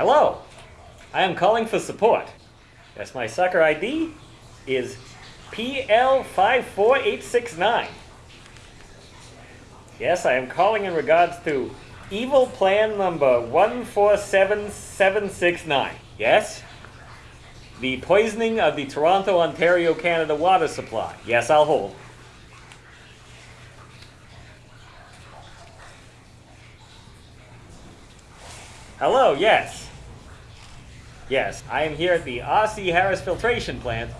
Hello, I am calling for support. Yes, my sucker ID is PL54869. Yes, I am calling in regards to evil plan number 147769. Yes? The poisoning of the Toronto, Ontario, Canada water supply. Yes, I'll hold. Hello, yes. Yes, I am here at the R.C. Harris Filtration Plant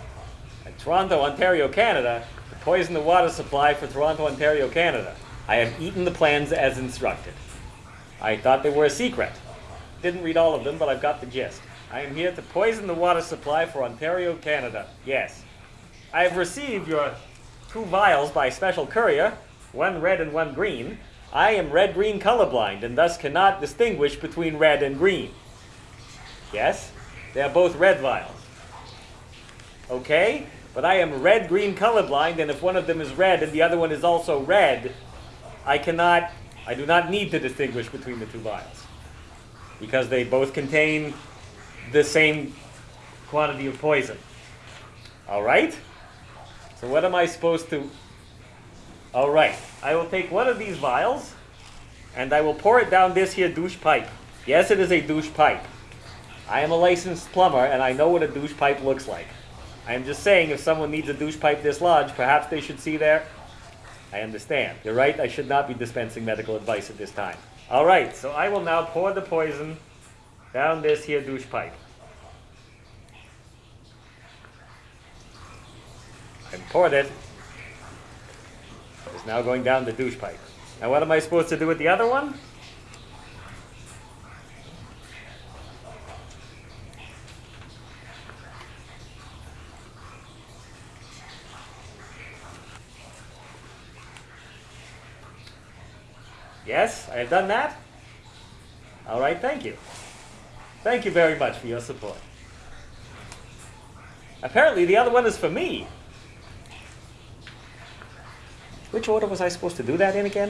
at Toronto, Ontario, Canada to poison the water supply for Toronto, Ontario, Canada. I have eaten the plans as instructed. I thought they were a secret. Didn't read all of them, but I've got the gist. I am here to poison the water supply for Ontario, Canada. Yes. I have received your two vials by special courier, one red and one green. I am red-green colorblind and thus cannot distinguish between red and green. Yes? They are both red vials. Okay? But I am red-green colorblind and if one of them is red and the other one is also red, I cannot, I do not need to distinguish between the two vials. Because they both contain the same quantity of poison. All right? So what am I supposed to... All right. I will take one of these vials and I will pour it down this here douche pipe. Yes, it is a douche pipe. I am a licensed plumber and I know what a douche pipe looks like. I am just saying if someone needs a douche pipe this large, perhaps they should see there. I understand. You're right, I should not be dispensing medical advice at this time. All right, so I will now pour the poison down this here douche pipe. I've poured it. It's now going down the douche pipe. Now what am I supposed to do with the other one? Yes, I have done that. All right, thank you. Thank you very much for your support. Apparently the other one is for me. Which order was I supposed to do that in again?